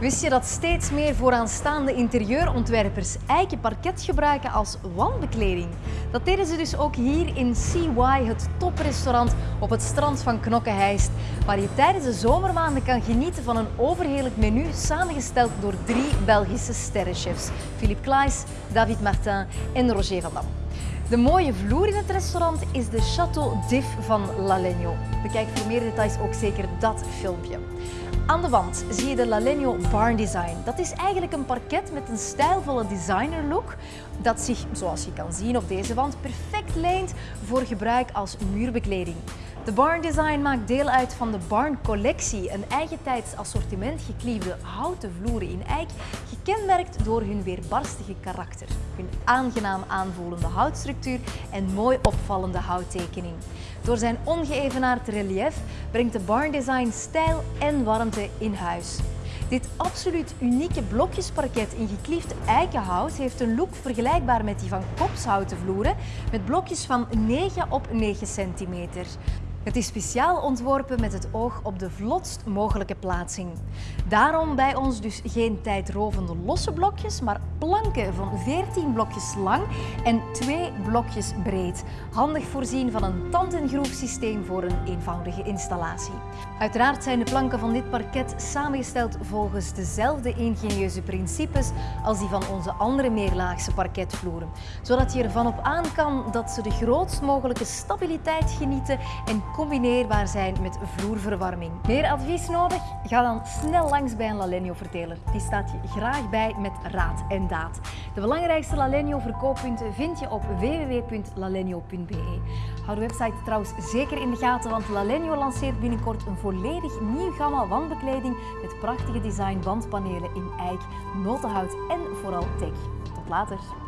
Wist je dat steeds meer vooraanstaande interieurontwerpers eiken parket gebruiken als wandbekleding? Dat deden ze dus ook hier in CY, het toprestaurant op het strand van Knokkeheist, waar je tijdens de zomermaanden kan genieten van een overheerlijk menu samengesteld door drie Belgische sterrenchefs, Philippe Claes, David Martin en Roger van Dam. De mooie vloer in het restaurant is de Château d'If van L'Alegno. Bekijk voor meer details ook zeker dat filmpje. Aan de wand zie je de Lalegno Barn Design. Dat is eigenlijk een parket met een stijlvolle designer look dat zich, zoals je kan zien op deze wand, perfect leent voor gebruik als muurbekleding. De Barn Design maakt deel uit van de Barn Collectie, een eigentijds assortiment gekliefde houten vloeren in eik, gekenmerkt door hun weerbarstige karakter, hun aangenaam aanvoelende houtstructuur en mooi opvallende houttekening. Door zijn ongeëvenaard relief brengt de Barn Design stijl en warmte in huis. Dit absoluut unieke blokjesparket in gekliefd eikenhout heeft een look vergelijkbaar met die van kopshouten vloeren met blokjes van 9 op 9 centimeter. Het is speciaal ontworpen met het oog op de vlotst mogelijke plaatsing. Daarom bij ons dus geen tijdrovende losse blokjes, maar planken van 14 blokjes lang en 2 blokjes breed. Handig voorzien van een tand- en groefsysteem voor een eenvoudige installatie. Uiteraard zijn de planken van dit parket samengesteld volgens dezelfde ingenieuze principes als die van onze andere meerlaagse parketvloeren, zodat je ervan op aan kan dat ze de grootst mogelijke stabiliteit genieten en combineerbaar zijn met vloerverwarming. Meer advies nodig? Ga dan snel langs bij een Lalenio verteler. Die staat je graag bij met raad en daad. De belangrijkste Lalenio verkooppunten vind je op www.lalenio.be. Hou de website trouwens zeker in de gaten, want Lalenio lanceert binnenkort een volledig nieuw gamma wandbekleding met prachtige design wandpanelen in eik, notenhout en vooral tech. Tot later!